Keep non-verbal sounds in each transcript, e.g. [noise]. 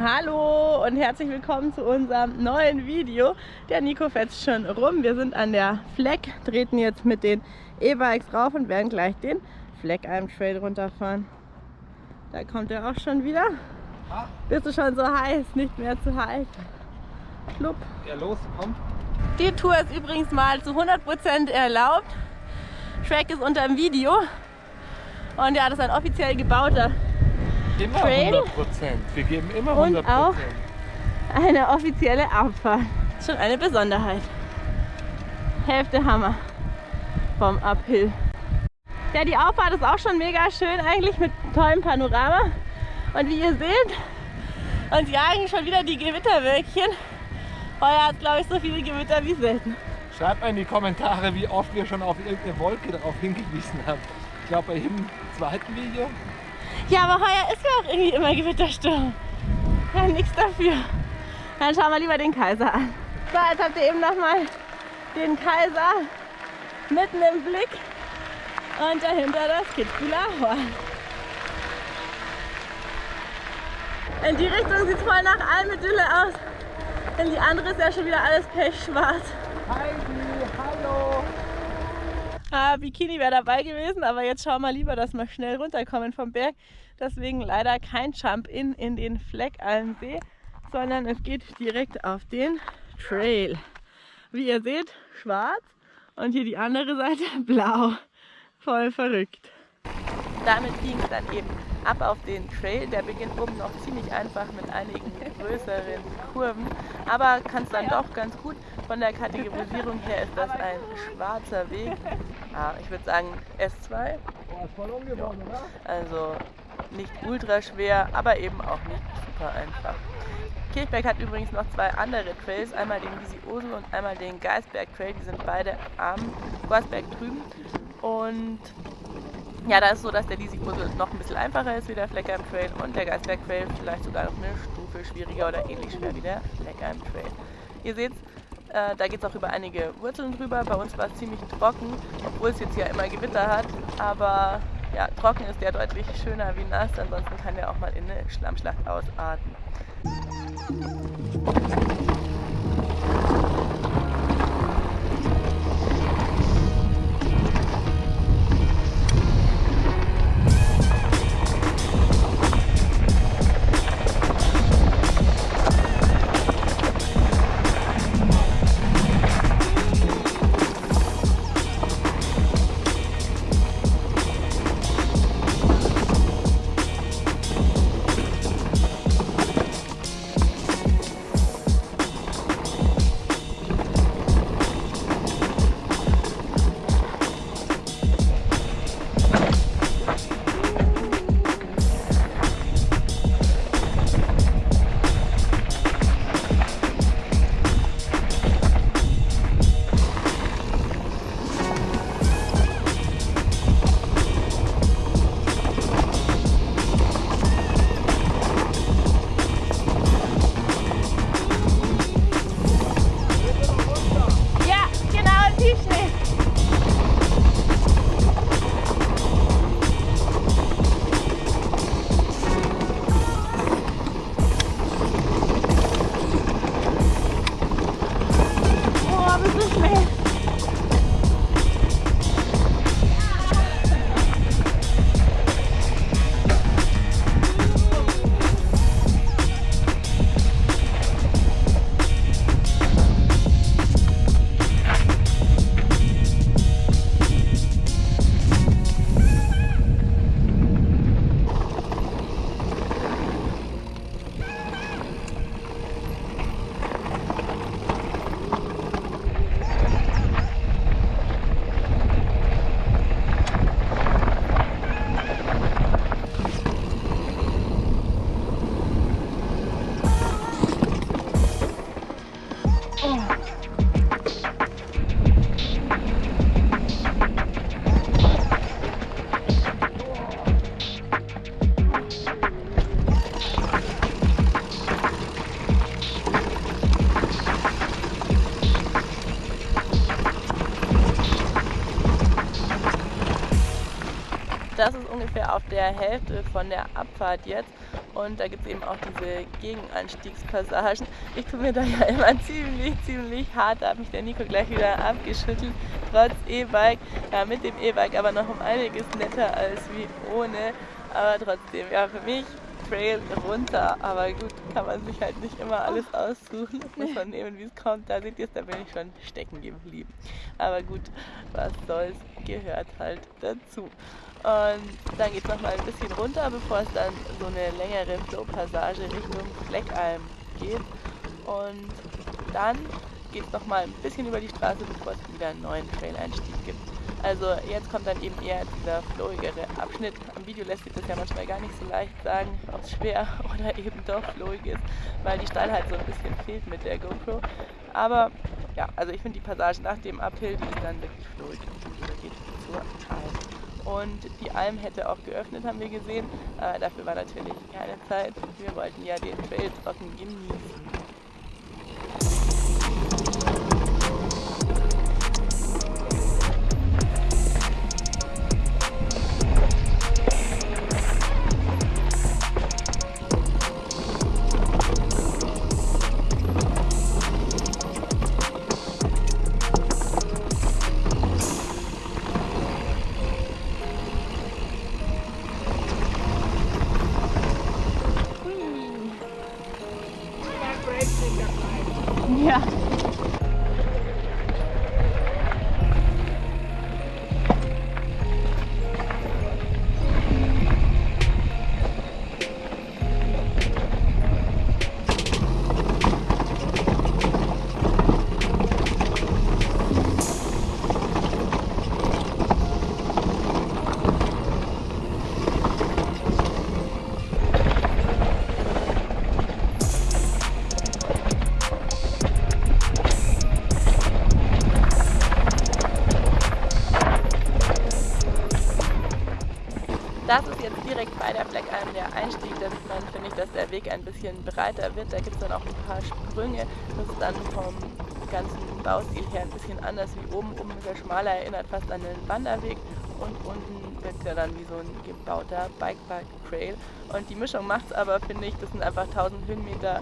Hallo und herzlich willkommen zu unserem neuen Video. Der Nico fährt schon rum. Wir sind an der Fleck, treten jetzt mit den E-Bikes rauf und werden gleich den Fleckalm Trail runterfahren. Da kommt er auch schon wieder. Bist du schon so heiß, nicht mehr zu halten? Schlupp. Ja, los, komm. Die Tour ist übrigens mal zu 100% erlaubt. Track ist unter dem Video. Und ja, das ist ein offiziell gebauter Immer Trail. 100 Prozent. Wir geben immer Und 100 auch- Prozent. eine offizielle Abfahrt. Schon eine Besonderheit. Hälfte Hammer vom Uphill. Ja, die Auffahrt ist auch schon mega schön eigentlich mit tollem Panorama. Und wie ihr seht, uns jagen schon wieder die Gewitterwölkchen. Heuer hat glaube ich so viele Gewitter wie selten. Schreibt mal in die Kommentare, wie oft wir schon auf irgendeine Wolke darauf hingewiesen haben. Ich glaube, bei jedem zweiten Video. Ja, aber heuer ist ja auch irgendwie immer Gewittersturm. Ja, nichts dafür. Dann schauen wir lieber den Kaiser an. So, jetzt habt ihr eben nochmal den Kaiser mitten im Blick und dahinter das Kitzbühler Horn. In die Richtung sieht es voll nach Almedülle aus. In die andere ist ja schon wieder alles pechschwarz. Heidi, hallo! Ah, Bikini wäre dabei gewesen, aber jetzt schauen wir lieber, dass wir schnell runterkommen vom Berg. Deswegen leider kein Jump-In in den Fleckalmsee, sondern es geht direkt auf den Trail. Wie ihr seht, schwarz und hier die andere Seite [laughs] blau. Voll verrückt. Damit ging es dann eben ab auf den Trail. Der beginnt oben noch ziemlich einfach mit einigen größeren Kurven, aber kann es dann doch ganz gut. Von der Kategorisierung her ist das ein schwarzer Weg. Ah, ich würde sagen S2, Boah, ist voll umgebaut, oder? also nicht ultra schwer, aber eben auch nicht super einfach. Kirchberg hat übrigens noch zwei andere Trails, einmal den Osel und einmal den Geisberg Trail. Die sind beide am Gorsberg drüben. Und ja, da ist so, dass der Lisi Osel noch ein bisschen einfacher ist wie der Fleckheim Trail und der Geisberg Trail vielleicht sogar noch eine Stufe schwieriger oder ähnlich schwer wie der Fleckheim Trail. Ihr seht, äh, da geht es auch über einige Wurzeln drüber. Bei uns war es ziemlich trocken, obwohl es jetzt ja immer Gewitter hat. Aber ja, trocken ist der deutlich schöner wie nass, ansonsten kann der auch mal in eine Schlammschlacht ausarten. Das ist ungefähr auf der Hälfte von der Abfahrt jetzt. Und da gibt es eben auch diese Gegenanstiegspassagen. Ich tue mir da ja immer ziemlich, ziemlich hart. Da hat mich der Nico gleich wieder abgeschüttelt. Trotz E-Bike. Ja, mit dem E-Bike aber noch um einiges netter als wie ohne. Aber trotzdem, ja, für mich Trail runter. Aber gut, kann man sich halt nicht immer alles aussuchen. Das muss man nehmen, wie es kommt. Da seht ihr es, da bin ich schon stecken geblieben. Aber gut, was soll's, gehört halt dazu. Und dann geht es nochmal ein bisschen runter, bevor es dann so eine längere Flow-Passage Richtung Fleckalm geht. Und dann geht es nochmal ein bisschen über die Straße, bevor es wieder einen neuen Trail-Einstieg gibt. Also jetzt kommt dann eben eher dieser flowigere Abschnitt. Am Video lässt sich das ja manchmal gar nicht so leicht sagen, ob es schwer [laughs] oder eben doch flowig ist, weil die Steilheit so ein bisschen fehlt mit der GoPro. Aber ja, also ich finde die Passage nach dem Uphill, die ist dann wirklich flowig und geht zur Alm. Und die Alm hätte auch geöffnet, haben wir gesehen. Äh, dafür war natürlich keine Zeit. Wir wollten ja den Trail trocken genießen. Das direkt bei der Einstieg. Da sieht man, finde ich, dass der Weg ein bisschen breiter wird. Da gibt es dann auch ein paar Sprünge. Das ist dann vom ganzen Baustil her ein bisschen anders wie oben. Oben ist er schmaler, erinnert fast an den Wanderweg. Und unten wird er dann wie so ein gebauter Bikepark-Trail. Und die Mischung macht es aber, finde ich, das sind einfach 1000 Höhenmeter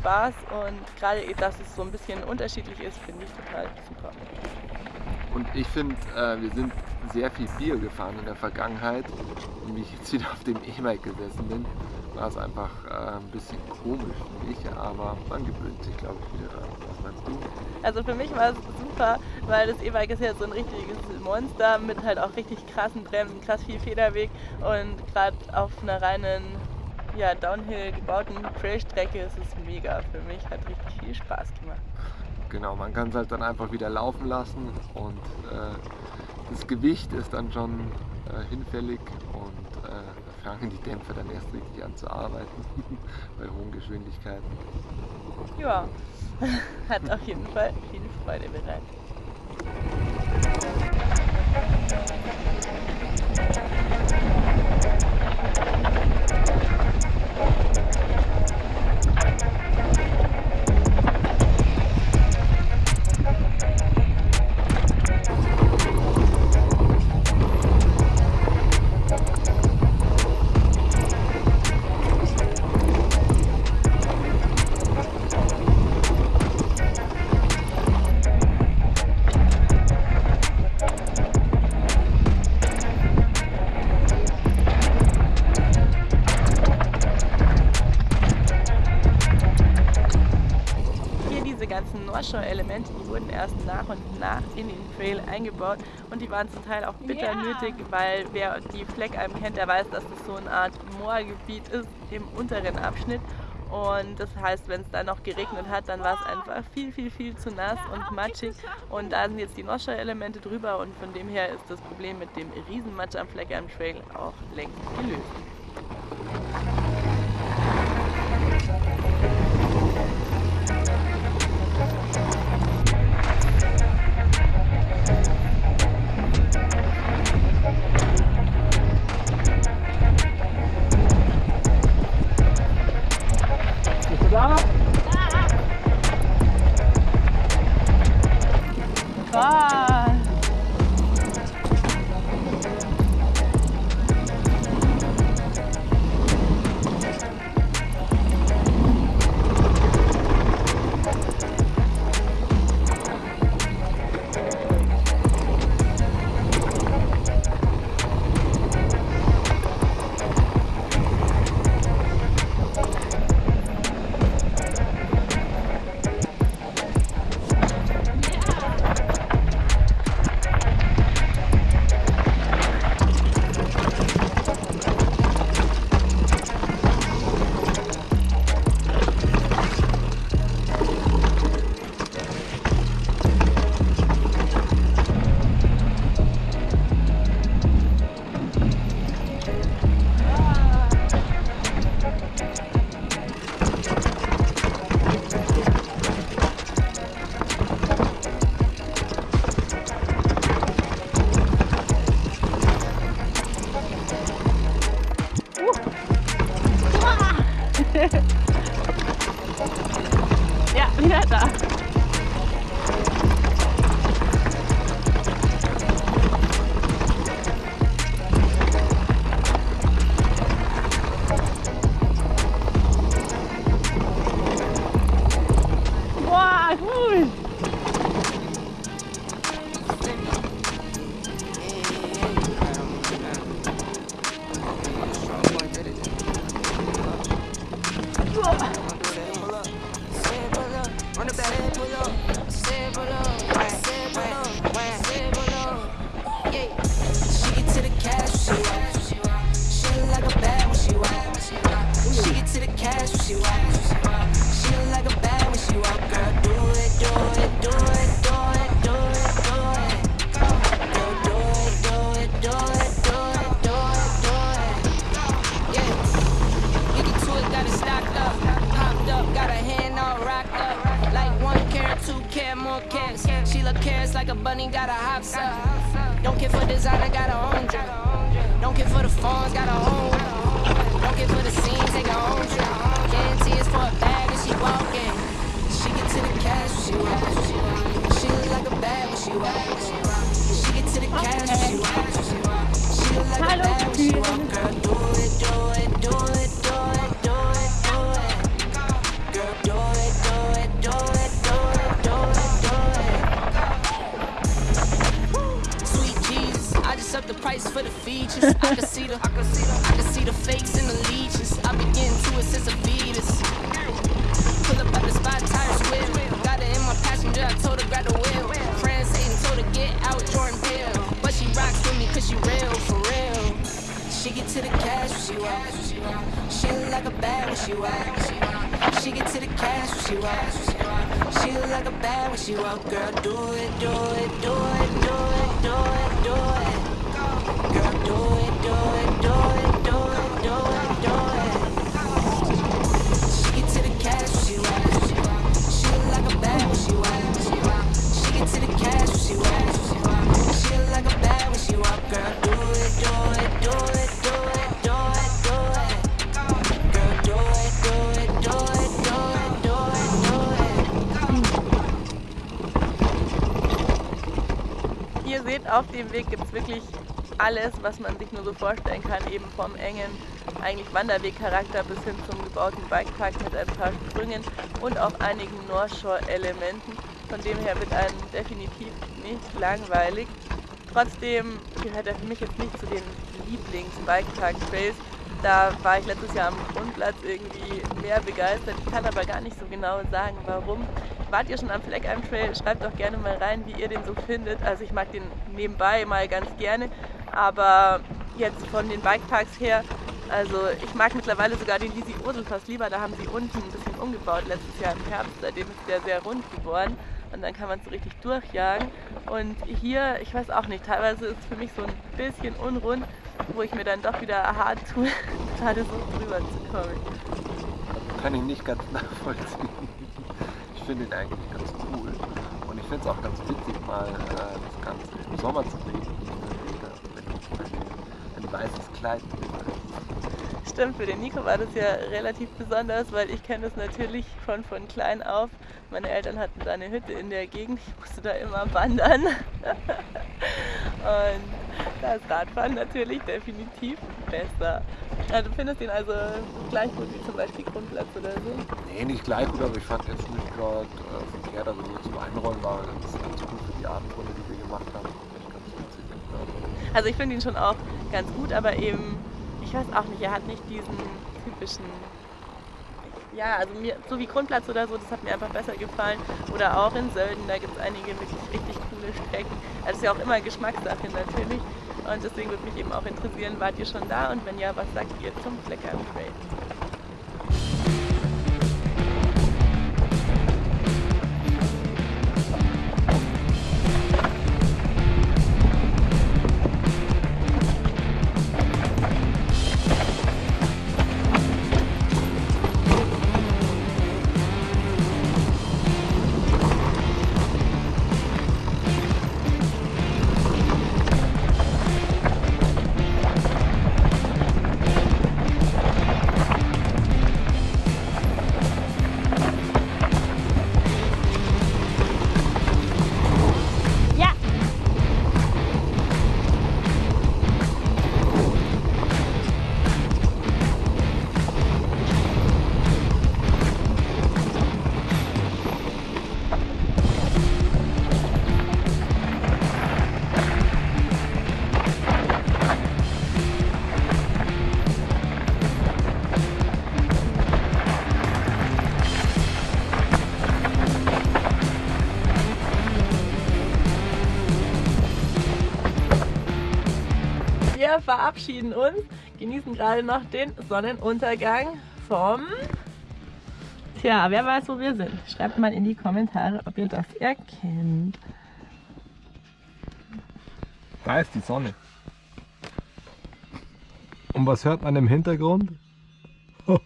Spaß. Und gerade, dass es so ein bisschen unterschiedlich ist, finde ich total super. Und ich finde, äh, wir sind sehr viel Bier gefahren in der Vergangenheit und wie ich jetzt wieder auf dem E-Bike gesessen bin, war es einfach äh, ein bisschen komisch für mich, aber man gewöhnt sich, glaube ich, wieder daran. Was meinst du? Also für mich war es super, weil das E-Bike ist ja so ein richtiges Monster mit halt auch richtig krassen Bremsen, krass viel Federweg und gerade auf einer reinen ja, Downhill gebauten Trailstrecke ist es mega für mich, hat richtig viel Spaß gemacht genau, man kann es halt dann einfach wieder laufen lassen und äh, das Gewicht ist dann schon äh, hinfällig und äh, fangen die Dämpfer dann erst richtig an zu arbeiten [laughs] bei hohen Geschwindigkeiten. Ja, [laughs] hat auf jeden Fall viel Freude bereitet. Eingebaut und die waren zum Teil auch bitter yeah. nötig, weil wer die Fleckalm kennt, der weiß, dass das so eine Art Moorgebiet ist im unteren Abschnitt und das heißt, wenn es dann noch geregnet hat, dann war es einfach viel, viel, viel zu nass und matschig. Und da sind jetzt die Noscher-Elemente drüber und von dem her ist das Problem mit dem Riesenmatsch am Fleckalm Trail auch längst gelöst. she walk. She get to the cash when she walks. She look like a bad when she walk. Girl, do it, do it, do it, do it, do it, do it. Girl, do it, do it, do it, do it, do it, do it. She get to the cash when she walk. She look like a bad when she walk. She get to the cash when she walk. She look like a bad when she walk. Girl, do it, do it, do it. Auf dem Weg gibt es wirklich alles, was man sich nur so vorstellen kann, eben vom engen eigentlich Wanderwegcharakter bis hin zum gebauten Bikepark mit ein paar Sprüngen und auch einigen North Shore Elementen. Von dem her wird einem definitiv nicht langweilig. Trotzdem gehört er für mich jetzt nicht zu den Lieblings-Bikepark-Trails. Da war ich letztes Jahr am Grundplatz irgendwie mehr begeistert. Ich kann aber gar nicht so genau sagen, warum. Wart ihr schon am Fleckheim Trail? Schreibt doch gerne mal rein, wie ihr den so findet. Also ich mag den nebenbei mal ganz gerne, aber jetzt von den Bikeparks her, also ich mag mittlerweile sogar den Lisi Ursel fast lieber. Da haben sie unten ein bisschen umgebaut letztes Jahr im Herbst. Seitdem ist der sehr rund geworden und dann kann man so richtig durchjagen. Und hier, ich weiß auch nicht, teilweise ist es für mich so ein bisschen unrund, wo ich mir dann doch wieder hart tue, [laughs] gerade so drüber zu kommen. Kann ich nicht ganz [laughs] nachvollziehen finde ihn eigentlich ganz cool. Und ich finde es auch ganz witzig, mal äh, das Ganze im Sommer zu sehen. Wenn zum Beispiel ein weißes Kleid ist. Stimmt, für den Nico war das ja relativ besonders, weil ich kenne das natürlich von, von klein auf. Meine Eltern hatten da eine Hütte in der Gegend, ich musste da immer wandern. [laughs] Und da ist Radfahren natürlich definitiv besser. Ja, du findest ihn also gleich gut wie zum Beispiel Grundplatz oder so? Nee, nicht gleich gut, aber ich fand jetzt nicht gerade äh, verkehrt. Also nur zum Einrollen war ganz, ganz gut für die Abendrunde, die wir gemacht haben. Echt ganz witzig. Also ich finde ihn schon auch ganz gut, aber eben, ich weiß auch nicht, er hat nicht diesen typischen ja, also mir, so wie Grundplatz oder so, das hat mir einfach besser gefallen. Oder auch in Sölden, da gibt es einige wirklich richtig coole Strecken. Also das ist ja auch immer Geschmackssache natürlich. Und deswegen würde mich eben auch interessieren, wart ihr schon da und wenn ja, was sagt ihr zum Fleckern Trail? Verabschieden uns, genießen gerade noch den Sonnenuntergang vom... Tja, wer weiß, wo wir sind. Schreibt mal in die Kommentare, ob ihr das erkennt. Da ist die Sonne. Und was hört man im Hintergrund? [laughs]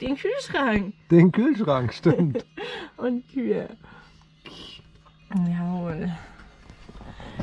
Den Kühlschrank Den Kühlschrank, stimmt. [laughs] und Kühe. Jawohl.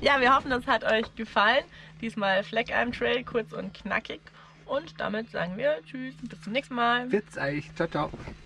Ja, wir hoffen, das hat euch gefallen. Diesmal Fleckalm Trail, kurz und knackig. Und damit sagen wir Tschüss, bis zum nächsten Mal. Witz euch. Ciao, ciao.